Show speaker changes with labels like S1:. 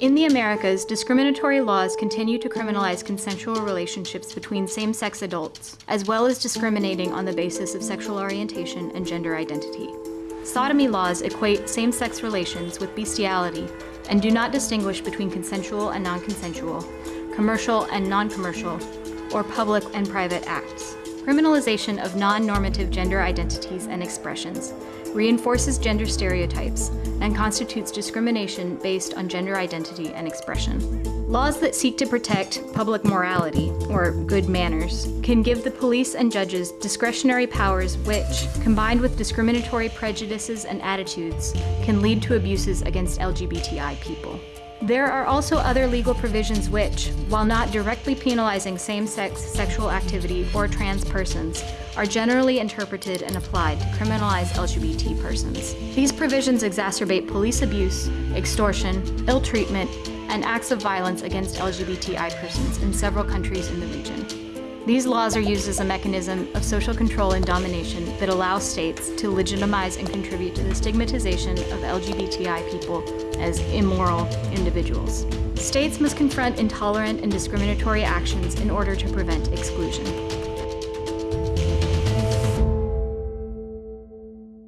S1: In the Americas, discriminatory laws continue to criminalize consensual relationships between same-sex adults, as well as discriminating on the basis of sexual orientation and gender identity. Sodomy laws equate same-sex relations with bestiality and do not distinguish between consensual and non-consensual, commercial and non-commercial, or public and private acts. Criminalization of non-normative gender identities and expressions reinforces gender stereotypes and constitutes discrimination based on gender identity and expression. Laws that seek to protect public morality, or good manners, can give the police and judges discretionary powers which, combined with discriminatory prejudices and attitudes, can lead to abuses against LGBTI people. There are also other legal provisions which, while not directly penalizing same-sex sexual activity or trans persons, are generally interpreted and applied to criminalize LGBT persons. These provisions exacerbate police abuse, extortion, ill treatment, and acts of violence against LGBTI persons in several countries in the region. These laws are used as a mechanism of social control and domination that allows states to legitimize and contribute to the stigmatization of LGBTI people as immoral individuals. States must confront intolerant and discriminatory actions in order to prevent exclusion.